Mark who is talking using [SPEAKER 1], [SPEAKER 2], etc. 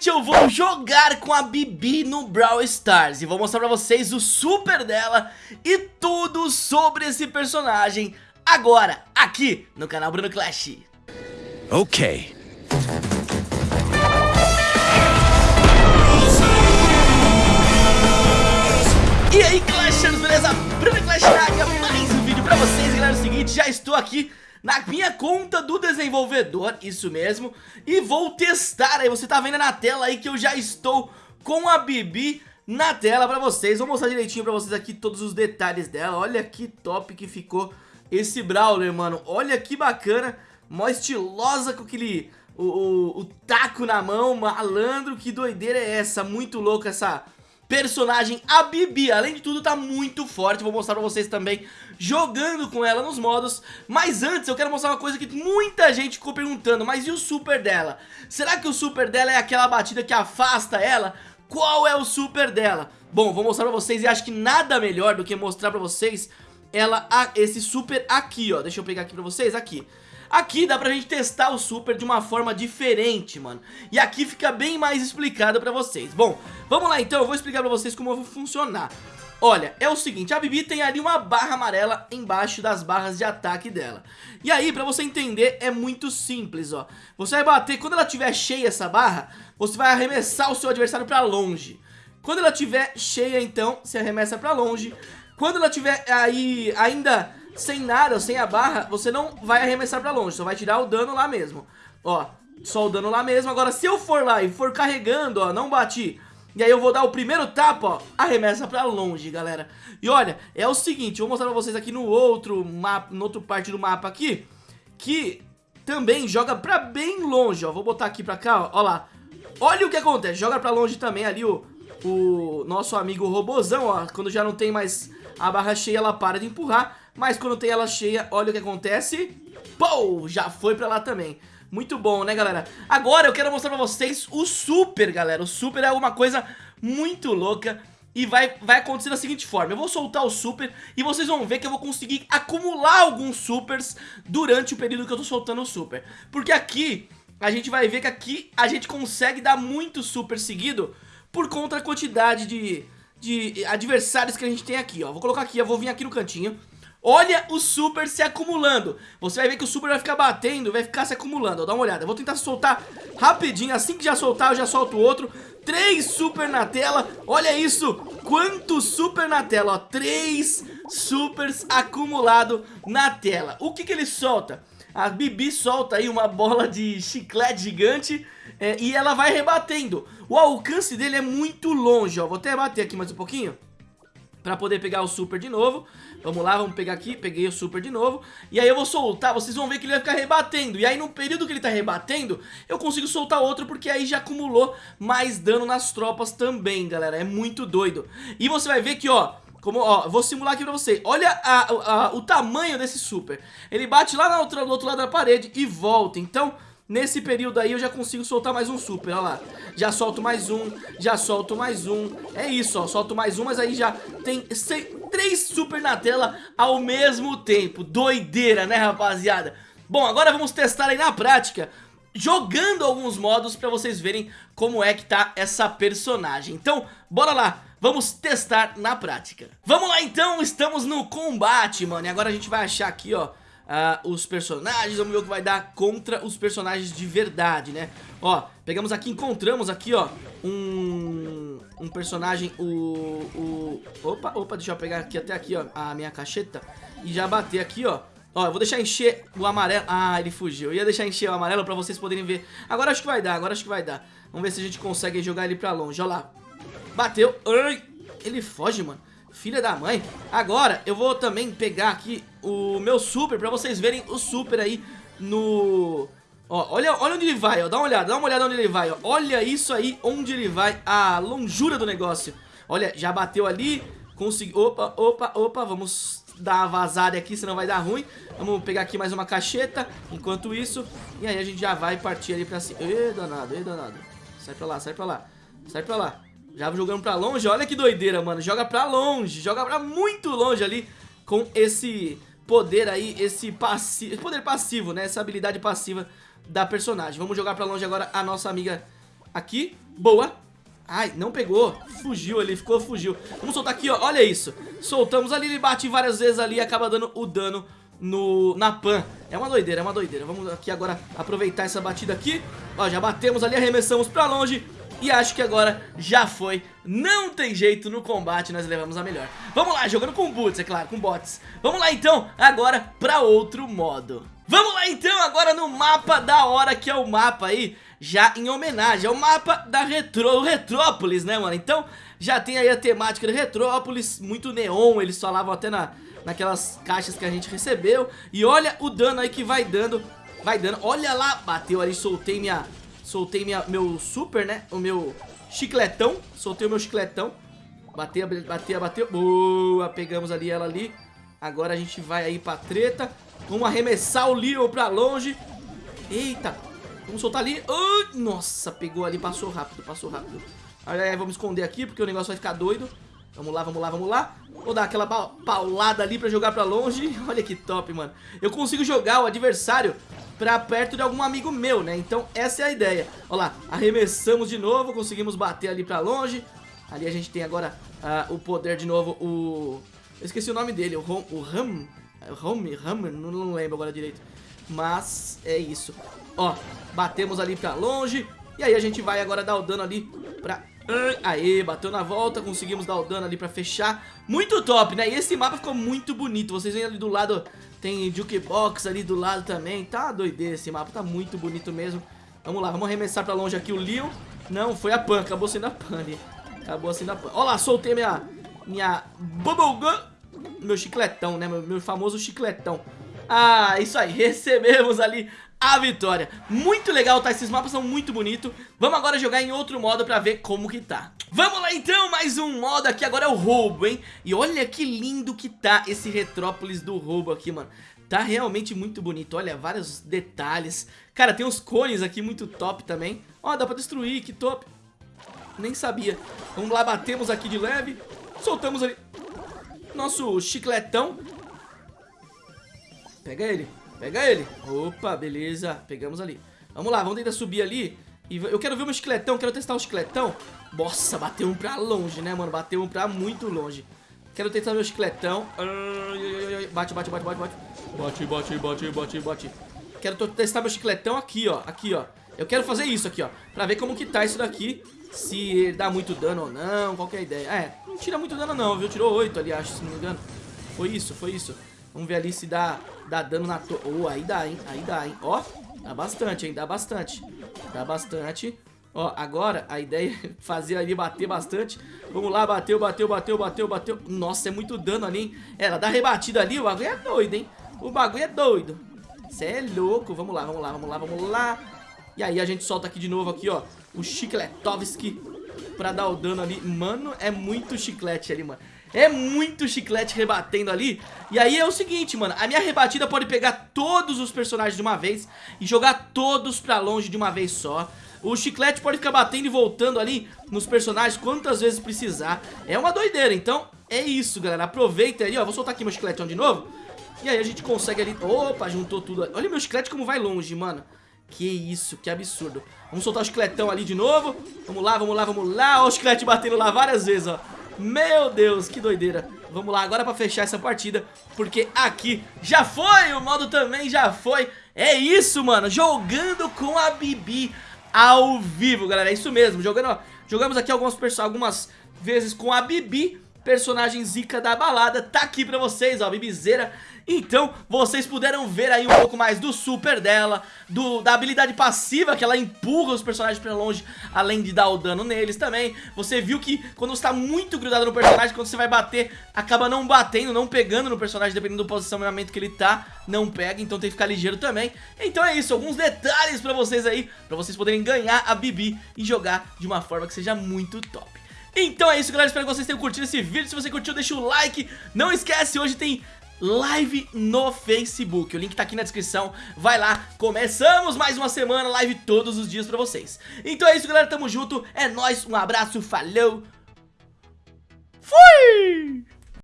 [SPEAKER 1] finalmente eu vou jogar com a Bibi no Brawl Stars E vou mostrar pra vocês o super dela e tudo sobre esse personagem Agora, aqui no canal Bruno Clash.
[SPEAKER 2] Ok.
[SPEAKER 1] E aí Clashers, beleza? Bruno Clash na área, mais um vídeo pra vocês. Galera, é o seguinte, já estou aqui na minha conta do desenvolvedor, isso mesmo, e vou testar. Aí, você tá vendo na tela aí que eu já estou com a Bibi na tela pra vocês, vou mostrar direitinho pra vocês aqui todos os detalhes dela, olha que top que ficou esse Brawler, mano, olha que bacana, mó estilosa com aquele, o, o, o taco na mão, malandro, que doideira é essa, muito louca essa personagem, a Bibi, além de tudo tá muito forte, vou mostrar pra vocês também jogando com ela nos modos, mas antes eu quero mostrar uma coisa que muita gente ficou perguntando, mas e o super dela? Será que o super dela é aquela batida que afasta ela? Qual é o super dela? Bom, vou mostrar pra vocês e acho que nada melhor do que mostrar pra vocês ela, esse super aqui, ó, deixa eu pegar aqui pra vocês, aqui Aqui dá pra gente testar o super de uma forma diferente, mano. E aqui fica bem mais explicado pra vocês. Bom, vamos lá então, eu vou explicar pra vocês como vai funcionar. Olha, é o seguinte, a Bibi tem ali uma barra amarela embaixo das barras de ataque dela. E aí, pra você entender, é muito simples, ó. Você vai bater, quando ela tiver cheia essa barra Você vai arremessar o seu adversário pra longe. Quando ela tiver cheia, então, você arremessa pra longe. Quando ela tiver aí ainda sem nada, sem a barra, você não vai arremessar pra longe, só vai tirar o dano lá mesmo. Ó, só o dano lá mesmo. Agora, se eu for lá e for carregando, ó, não bati, e aí eu vou dar o primeiro tapa, ó, arremessa pra longe, galera. E olha, é o seguinte, eu vou mostrar pra vocês aqui no outro mapa, no outro parte do mapa aqui, que também joga pra bem longe, ó. Vou botar aqui pra cá, ó, ó lá. Olha o que acontece, joga pra longe também ali o, o nosso amigo robozão, ó. Quando já não tem mais a barra cheia, ela para de empurrar. Mas quando tem ela cheia, olha o que acontece. Pou! Já foi pra lá também. Muito bom, né, galera? Agora eu quero mostrar pra vocês o super, galera. O super é alguma coisa muito louca. E vai, vai acontecer da seguinte forma Eu vou soltar o super e vocês vão ver que eu vou conseguir acumular alguns supers Durante o período que eu tô soltando o super Porque aqui, a gente vai ver que aqui a gente consegue dar muito super seguido Por conta da quantidade de, de adversários que a gente tem aqui, ó Vou colocar aqui, eu vou vir aqui no cantinho Olha o super se acumulando. Você vai ver que o super vai ficar batendo Vai ficar se acumulando, ó, dá uma olhada. Eu vou tentar soltar rapidinho. Assim que já soltar eu já solto outro. Três super na tela. Olha isso, quanto super na tela ó, Três supers acumulado na tela. O que que ele solta? A Bibi solta aí uma bola de chiclete gigante é, E ela vai rebatendo. O alcance dele é muito longe ó. Vou até bater aqui mais um pouquinho Pra poder pegar o super de novo. Vamos lá, vamos pegar aqui, peguei o super de novo. E aí eu vou soltar, vocês vão ver que ele vai ficar rebatendo. E aí no período que ele tá rebatendo Eu consigo soltar outro porque aí já acumulou mais dano nas tropas também, galera. É muito doido. E você vai ver que, ó, como, ó, vou simular aqui pra você. Olha a, a, o tamanho desse super. Ele bate lá no outro, no outro lado da parede e volta. Então Nesse período aí eu já consigo soltar mais um super, olha lá. Já solto mais um, já solto mais um. É isso, ó, solto mais um, mas aí já tem três super na tela ao mesmo tempo. Doideira, né rapaziada? Bom, agora vamos testar aí na prática Jogando alguns modos pra vocês verem como é que tá essa personagem. Então, bora lá Vamos testar na prática. Vamos lá então, estamos no combate, mano. E agora a gente vai achar aqui, ó uh, os personagens, vamos ver o que vai dar contra os personagens de verdade, né? Ó, pegamos aqui, encontramos aqui, ó, um, um personagem, o, o... Opa, opa, deixa eu pegar aqui até aqui, ó, a minha cacheta e já bater aqui, ó. Ó, eu vou deixar encher o amarelo. Ah, ele fugiu. Eu ia deixar encher o amarelo pra vocês poderem ver. Agora acho que vai dar, agora acho que vai dar. Vamos ver se a gente consegue jogar ele pra longe. Ó lá. Bateu. Ai, ele foge, mano. Filha da mãe. Agora eu vou também pegar aqui o meu super pra vocês verem o super aí no... Ó, olha, olha onde ele vai, ó, dá uma olhada, dá uma olhada onde ele vai, ó. Olha isso aí, onde ele vai, a longura do negócio. Olha, já bateu ali, conseguiu... Opa, opa, opa, vamos dar uma vazada aqui, senão vai dar ruim. Vamos pegar aqui mais uma cacheta, enquanto isso. E aí a gente já vai partir ali pra cima. Ê, danado, ê, danado. Sai pra lá, sai pra lá, sai pra lá. Já jogando pra longe, olha que doideira, mano. Joga pra longe, joga pra muito longe ali Com esse poder aí, esse Poder passivo, né, essa habilidade passiva da personagem. Vamos jogar pra longe agora a nossa amiga Aqui, boa. Ai, não pegou, fugiu ali, ficou, fugiu. Vamos soltar aqui, ó, olha isso. Soltamos ali, ele bate várias vezes ali e acaba dando o dano no, na pan. É uma doideira, é uma doideira. Vamos aqui agora aproveitar essa batida aqui. Ó, já batemos ali, arremessamos pra longe e acho que agora já foi. Não tem jeito, no combate nós levamos a melhor. Vamos lá, jogando com boots, é claro, com bots. Vamos lá então, agora pra outro modo. Vamos lá então, agora no mapa da hora Que é o mapa aí, já em homenagem É o mapa da Retro, Retrópolis, né mano? Então, já tem aí a temática de Retrópolis Muito neon, eles falavam até na, naquelas caixas que a gente recebeu. E olha o dano aí que vai dando Vai dando, olha lá, bateu ali, soltei minha Soltei minha, meu super, né? O meu chicletão. Soltei o meu chicletão. Bateu, bateu, bateu. Boa, pegamos ali ela ali. Agora a gente vai aí pra treta. Vamos arremessar o Leo pra longe. Eita. Vamos soltar ali. Uh, nossa, pegou ali, passou rápido, passou rápido. Aí, vamos esconder aqui porque o negócio vai ficar doido. Vamos lá, vamos lá, vamos lá. Vou dar aquela paulada ali pra jogar pra longe. Olha que top, mano. Eu consigo jogar o adversário pra perto de algum amigo meu, né? Então essa é a ideia. Olha lá, arremessamos de novo, conseguimos bater ali pra longe. Ali a gente tem agora uh, o poder de novo, o... Eu esqueci o nome dele, o Ram... O. Ram... Não, não lembro agora direito. Mas é isso. Ó, batemos ali pra longe. E aí a gente vai agora dar o dano ali pra... Aê, bateu na volta, conseguimos dar o dano ali pra fechar Muito top, né? E esse mapa ficou muito bonito Vocês veem ali do lado tem jukebox ali do lado também. Tá doideira esse mapa, tá muito bonito mesmo. Vamos lá, vamos arremessar pra longe aqui o Leon. Não, foi a Pan, acabou sendo a Pan ali. Acabou sendo a Pan. Olha lá, soltei minha, minha Bubblegum. Meu chicletão, né? Meu, meu famoso chicletão. Ah, isso aí, recebemos ali a vitória. Muito legal, tá? Esses mapas são muito bonitos. Vamos agora jogar em outro modo pra ver como que tá. Vamos lá então, mais um modo aqui, agora é o roubo, hein? E olha que lindo que tá esse Retrópolis do roubo aqui, mano. Tá realmente muito bonito, olha, vários detalhes. Cara, tem uns cones aqui muito top também. Ó, dá pra destruir, que top. Nem sabia. Vamos lá, batemos aqui de leve. Soltamos ali nosso chicletão. Pega ele. Pega ele. Opa, beleza. Pegamos ali. Vamos lá, vamos tentar subir ali. E eu quero ver o meu chicletão, quero testar o chicletão. Nossa, bateu um pra longe, né, mano? Bateu um pra muito longe. Quero testar meu chicletão. Bate, bate, bate, bate, bate. Bate, bate, bate, bate, bate. Quero testar meu chicletão aqui, ó. Aqui, ó. Eu quero fazer isso aqui, ó. Pra ver como que tá isso daqui. Se dá muito dano ou não, qual a ideia. É, não tira muito dano não, viu? Tirou 8 ali, acho, se não me engano. Foi isso, foi isso. Vamos ver ali se dá, dá dano na torre. Oh, aí dá, hein? Aí dá, hein? Ó, dá bastante, hein? Dá bastante. Dá bastante. Ó, agora a ideia é fazer ali bater bastante. Vamos lá, bateu, bateu, bateu, bateu, bateu. Nossa, é muito dano ali, hein? Ela dá rebatida ali, o bagulho é doido, hein? O bagulho é doido. Cê é louco. Vamos lá, vamos lá, vamos lá, vamos lá. E aí a gente solta aqui de novo aqui, ó. O Chicletovski pra dar o dano ali. Mano, é muito chiclete ali, mano. É muito chiclete rebatendo ali. E aí é o seguinte, mano. A minha rebatida pode pegar todos os personagens de uma vez E jogar todos pra longe de uma vez só. O chiclete pode ficar batendo e voltando ali Nos personagens quantas vezes precisar. É uma doideira, então é isso, galera. Aproveita aí, ó. Vou soltar aqui meu chicletão de novo. E aí a gente consegue ali. Opa, juntou tudo. Olha meu chiclete como vai longe, mano que isso, que absurdo. Vamos soltar o chicletão ali de novo. Vamos lá, vamos lá, vamos lá. Olha o chiclete batendo lá várias vezes, ó. Meu Deus, que doideira. Vamos lá agora pra fechar essa partida Porque aqui já foi, o modo também já foi. É isso, mano, jogando com a Bibi ao vivo, galera. É isso mesmo, jogando, ó, jogamos aqui algumas, algumas vezes com a Bibi Personagem zica da balada Tá aqui pra vocês, ó, Bibizeira então, vocês puderam ver aí um pouco mais do super dela, do, da habilidade passiva que ela empurra os personagens pra longe, além de dar o dano neles também. Você viu que quando você tá muito grudado no personagem, quando você vai bater, acaba não batendo, não pegando no personagem, dependendo do posicionamento que ele tá, não pega, então tem que ficar ligeiro também. Então é isso, alguns detalhes pra vocês aí, pra vocês poderem ganhar a Bibi e jogar de uma forma que seja muito top. Então é isso, galera. Espero que vocês tenham curtido esse vídeo. Se você curtiu, deixa o like. Não esquece, hoje tem live no Facebook. O link tá aqui na descrição. Vai lá, começamos mais uma semana, live todos os dias pra vocês. Então é isso, galera, tamo junto. É nóis, um abraço, falou. Fui!